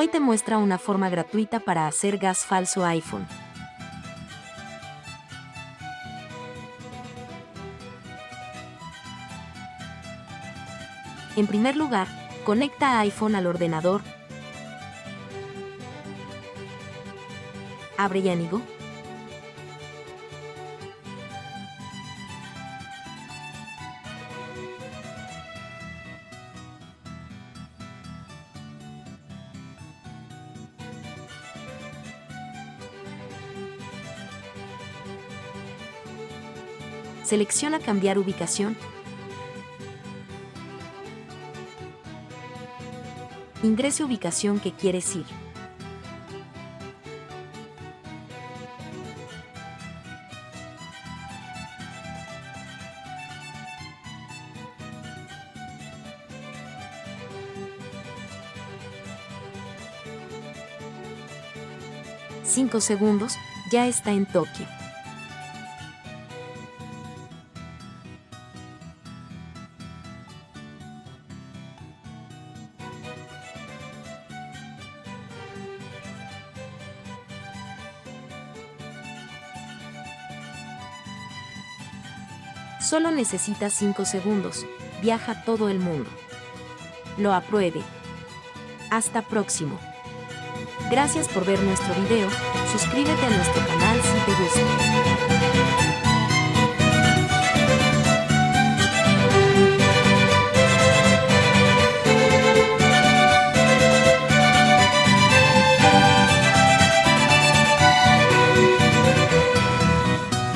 Hoy te muestra una forma gratuita para hacer gas falso iPhone. En primer lugar, conecta iPhone al ordenador. Abre Yanigo. Selecciona cambiar ubicación. Ingrese ubicación que quieres ir. Cinco segundos, ya está en Tokio. Solo necesita 5 segundos. Viaja todo el mundo. Lo apruebe. Hasta próximo. Gracias por ver nuestro video. Suscríbete a nuestro canal si te gusta.